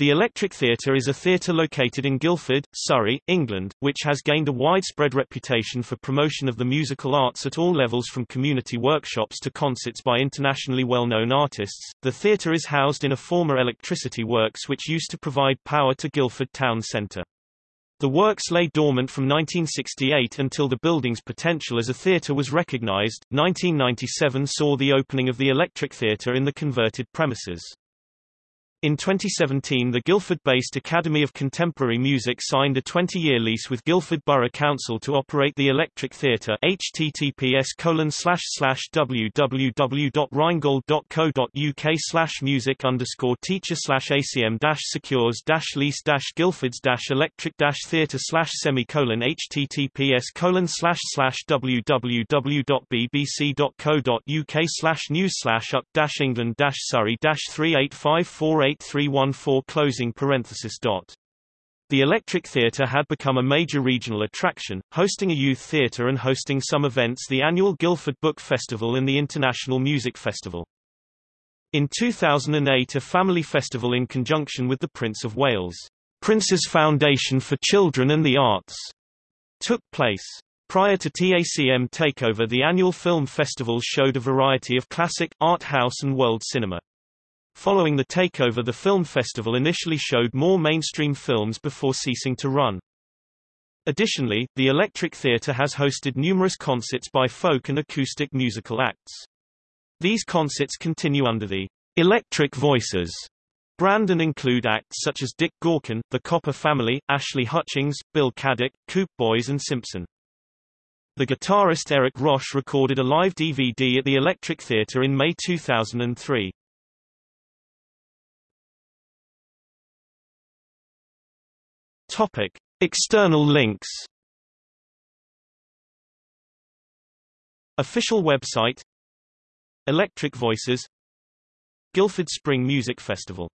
The Electric Theatre is a theatre located in Guildford, Surrey, England, which has gained a widespread reputation for promotion of the musical arts at all levels from community workshops to concerts by internationally well-known artists. The theatre is housed in a former electricity works which used to provide power to Guildford town centre. The works lay dormant from 1968 until the building's potential as a theatre was recognised. 1997 saw the opening of the Electric Theatre in the converted premises. In 2017 the Guildford-based Academy of Contemporary Music signed a 20-year lease with Guildford Borough Council to operate the Electric Theatre https www.rhinegold.co.uk slash music underscore teacher slash acm dash secures dash lease dash guildfords dash electric dash theatre slash semicolon https colon slash slash www.bbc.co.uk slash news slash up dash england dash surrey dash 38548 8314 closing parenthesis dot. The Electric Theatre had become a major regional attraction, hosting a youth theatre and hosting some events the annual Guildford Book Festival and the International Music Festival. In 2008 a family festival in conjunction with the Prince of Wales, Prince's Foundation for Children and the Arts, took place. Prior to TACM takeover the annual film festival showed a variety of classic, art house and world cinema. Following the takeover the film festival initially showed more mainstream films before ceasing to run. Additionally, the Electric Theatre has hosted numerous concerts by folk and acoustic musical acts. These concerts continue under the Electric Voices brand and include acts such as Dick Gaughan, The Copper Family, Ashley Hutchings, Bill Caddick, Coope Boyes and Simpson. The guitarist Eric Roche recorded a live DVD at the Electric Theatre in May 2003. Topic: External links. Official website Electric Voices Guildford Spring Music Festival